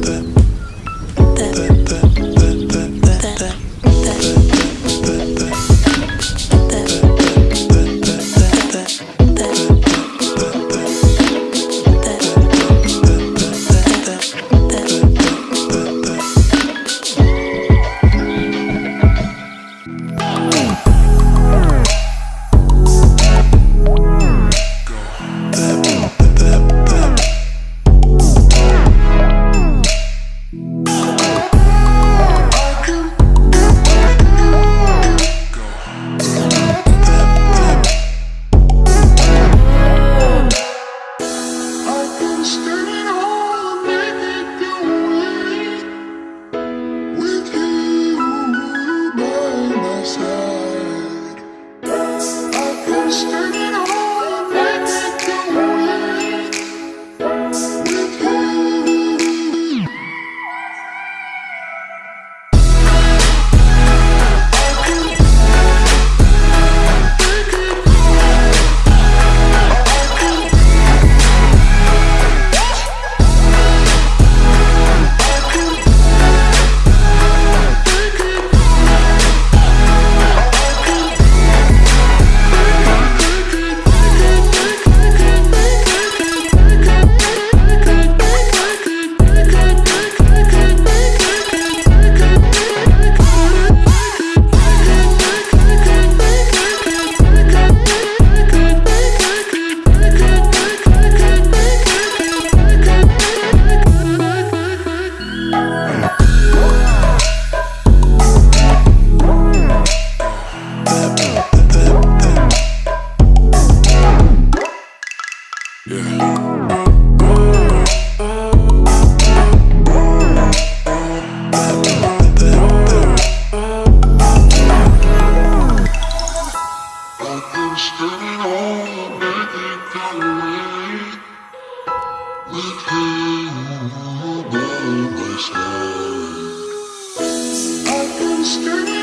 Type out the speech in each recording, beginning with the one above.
them. monster.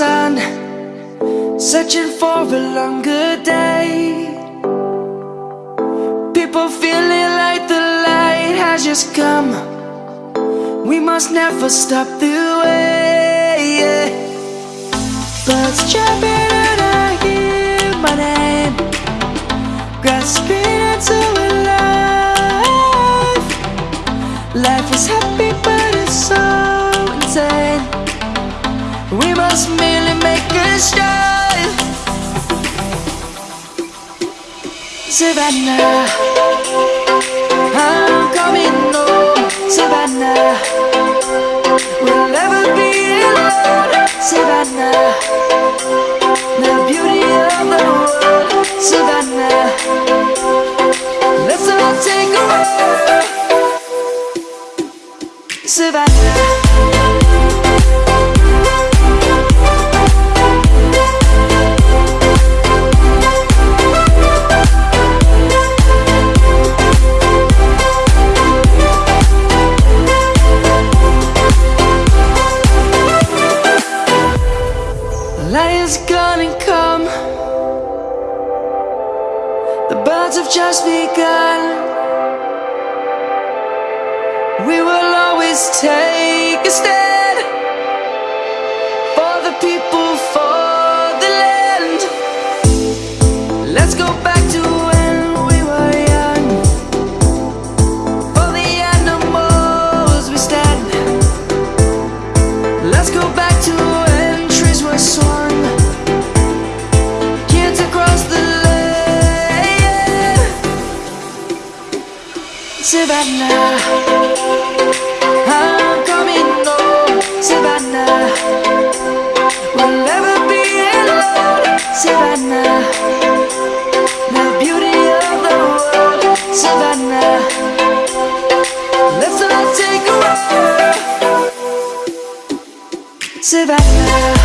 sun Searching for a longer day. People feeling like the light has just come. We must never stop the way Birds Savannah, I'm coming home, oh, Savannah. just begun. We will always take a step. survivor.